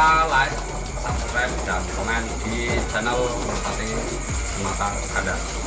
lupa like subscribe dan komen di channel Merpati Sumatera Kada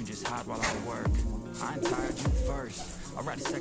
you can just hide while I work. I'm tired, you first. I'll write a second.